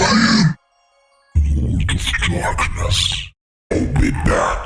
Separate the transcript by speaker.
Speaker 1: I am Lord of Darkness. I'll be back.